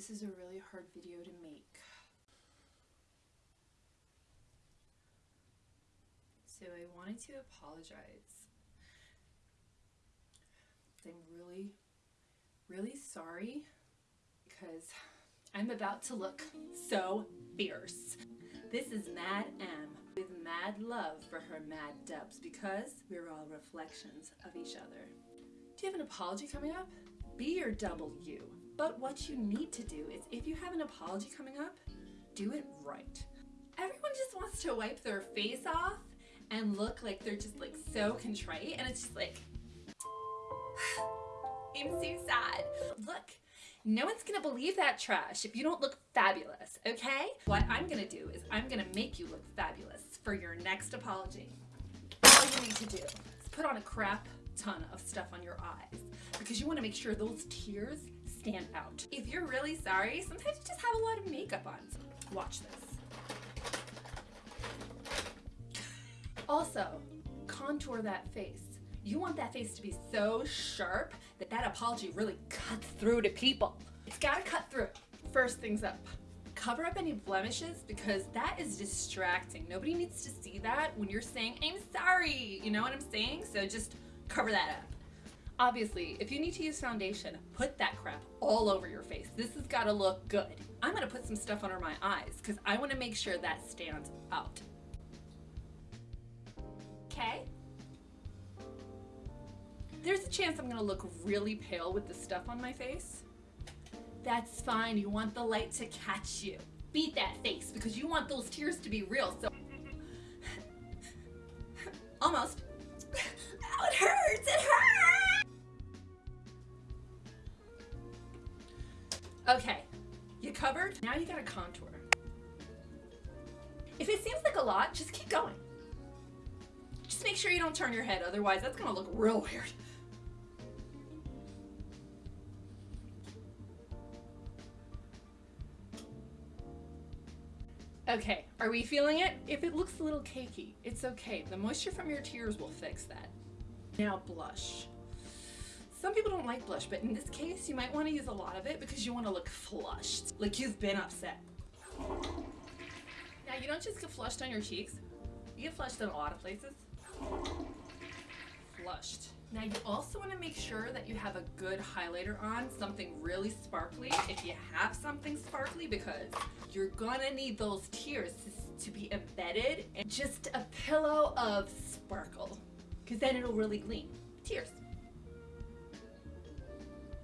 This is a really hard video to make. So I wanted to apologize. I'm really, really sorry because I'm about to look so fierce. This is Mad M with mad love for her mad dubs because we're all reflections of each other. Do you have an apology coming up? Be your double you. But what you need to do is if you have an apology coming up, do it right. Everyone just wants to wipe their face off and look like they're just like so contrite and it's just like I'm so sad. Look, no one's gonna believe that trash if you don't look fabulous, okay? What I'm gonna do is I'm gonna make you look fabulous for your next apology. All you need to do is put on a crap ton of stuff on your eyes because you wanna make sure those tears stand out. If you're really sorry, sometimes you just have a lot of makeup on. So watch this. Also, contour that face. You want that face to be so sharp that that apology really cuts through to people. It's gotta cut through. First things up, cover up any blemishes because that is distracting. Nobody needs to see that when you're saying, I'm sorry. You know what I'm saying? So just cover that up. Obviously, if you need to use foundation, put that crap all over your face. This has gotta look good. I'm gonna put some stuff under my eyes because I wanna make sure that stands out. Okay? There's a chance I'm gonna look really pale with the stuff on my face. That's fine, you want the light to catch you. Beat that face because you want those tears to be real, so... Okay, you covered? Now you gotta contour. If it seems like a lot, just keep going. Just make sure you don't turn your head, otherwise that's gonna look real weird. Okay, are we feeling it? If it looks a little cakey, it's okay. The moisture from your tears will fix that. Now blush. Some people don't like blush, but in this case, you might want to use a lot of it because you want to look flushed, like you've been upset. Now, you don't just get flushed on your cheeks. You get flushed in a lot of places. Flushed. Now you also want to make sure that you have a good highlighter on, something really sparkly, if you have something sparkly, because you're gonna need those tears to, to be embedded in just a pillow of sparkle, because then it'll really gleam. Tears.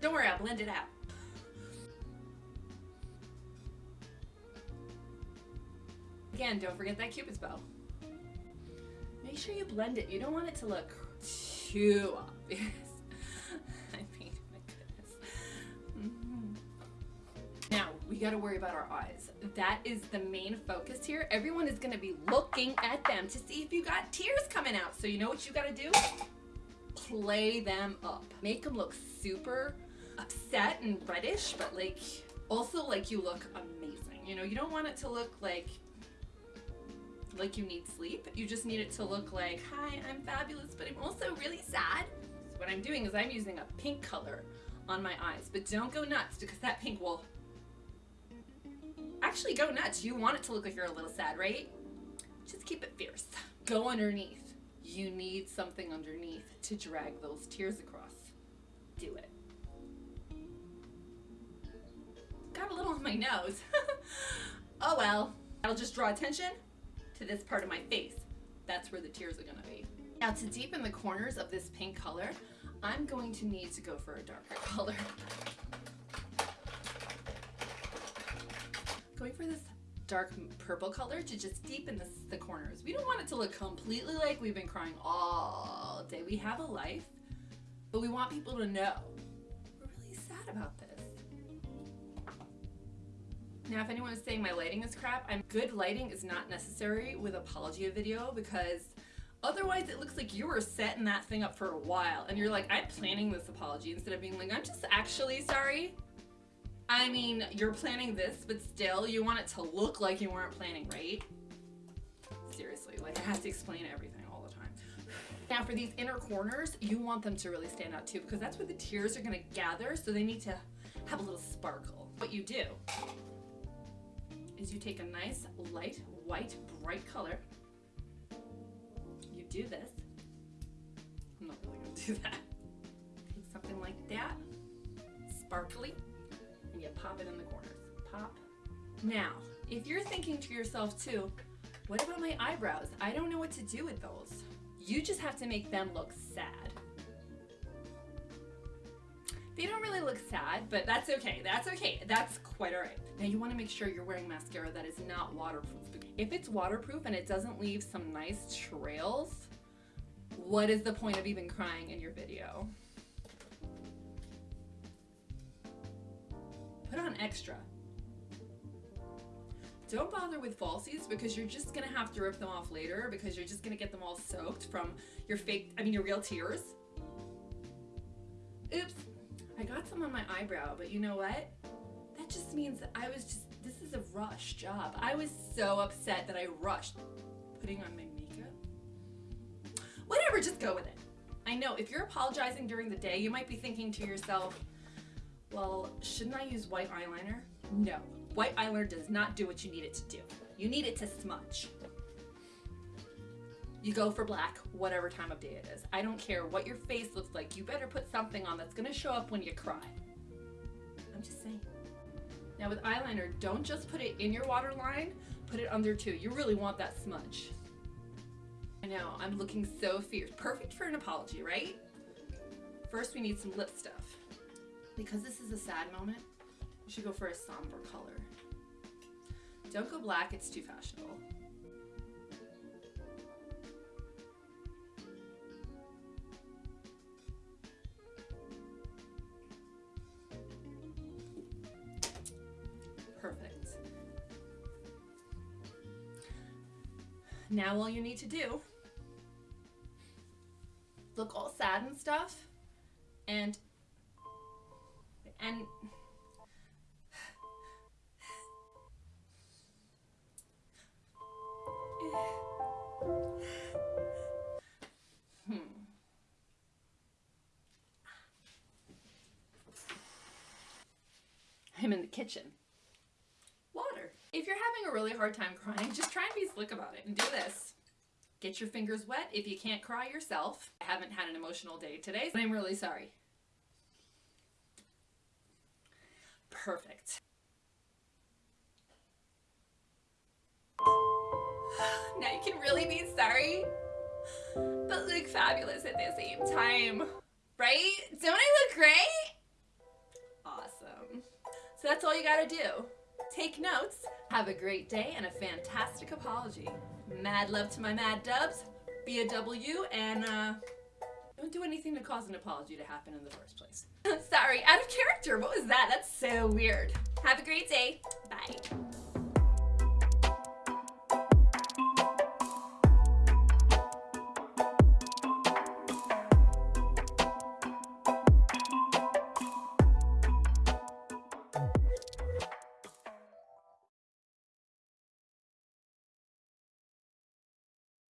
Don't worry, I'll blend it out. Again, don't forget that cupid's bow. Make sure you blend it. You don't want it to look too obvious. I mean, my goodness. Mm -hmm. Now, we gotta worry about our eyes. That is the main focus here. Everyone is gonna be looking at them to see if you got tears coming out. So you know what you gotta do? Play them up. Make them look super upset and reddish, but like, also like you look amazing. You know, you don't want it to look like like you need sleep. You just need it to look like, hi, I'm fabulous, but I'm also really sad. So what I'm doing is I'm using a pink color on my eyes, but don't go nuts because that pink will actually go nuts. You want it to look like you're a little sad, right? Just keep it fierce. Go underneath. You need something underneath to drag those tears across. Do it. My nose. oh well. That'll just draw attention to this part of my face. That's where the tears are gonna be. Now to deepen the corners of this pink color, I'm going to need to go for a darker color. Going for this dark purple color to just deepen the corners. We don't want it to look completely like we've been crying all day. We have a life, but we want people to know we're really sad about this. Now, if anyone is saying my lighting is crap, I'm good lighting is not necessary with apology video because otherwise it looks like you were setting that thing up for a while and you're like, I'm planning this apology instead of being like, I'm just actually sorry. I mean, you're planning this, but still you want it to look like you weren't planning, right? Seriously, like I have to explain everything all the time. Now for these inner corners, you want them to really stand out too because that's where the tears are gonna gather, so they need to have a little sparkle. What you do is you take a nice light white bright color. You do this. I'm not really gonna do that. Take something like that, sparkly, and you pop it in the corners. Pop. Now, if you're thinking to yourself too, what about my eyebrows? I don't know what to do with those. You just have to make them look sad. They don't really look sad, but that's okay. That's okay. That's quite all right. Now you want to make sure you're wearing mascara that is not waterproof. If it's waterproof and it doesn't leave some nice trails, what is the point of even crying in your video? Put on extra. Don't bother with falsies because you're just gonna have to rip them off later because you're just gonna get them all soaked from your fake, I mean your real tears. Oops, I got some on my eyebrow, but you know what? That just means that I was just, this is a rush job. I was so upset that I rushed putting on my makeup. Whatever, just go with it. I know if you're apologizing during the day, you might be thinking to yourself, well, shouldn't I use white eyeliner? No, white eyeliner does not do what you need it to do. You need it to smudge. You go for black, whatever time of day it is. I don't care what your face looks like. You better put something on that's gonna show up when you cry. I'm just saying. Now with eyeliner, don't just put it in your waterline, put it under too. You really want that smudge. I know, I'm looking so fierce. Perfect for an apology, right? First we need some lip stuff. Because this is a sad moment, you should go for a somber color. Don't go black, it's too fashionable. Now all you need to do, look all sad and stuff, and, and, hmm. I'm in the kitchen. If you're having a really hard time crying, just try and be slick about it and do this. Get your fingers wet if you can't cry yourself. I haven't had an emotional day today, but I'm really sorry. Perfect. now you can really be sorry, but look fabulous at the same time. Right? Don't I look great? Awesome. So that's all you gotta do. Take notes, have a great day, and a fantastic apology. Mad love to my mad dubs, be a W, and uh, don't do anything to cause an apology to happen in the first place. Sorry, out of character. What was that? That's so weird. Have a great day. Bye.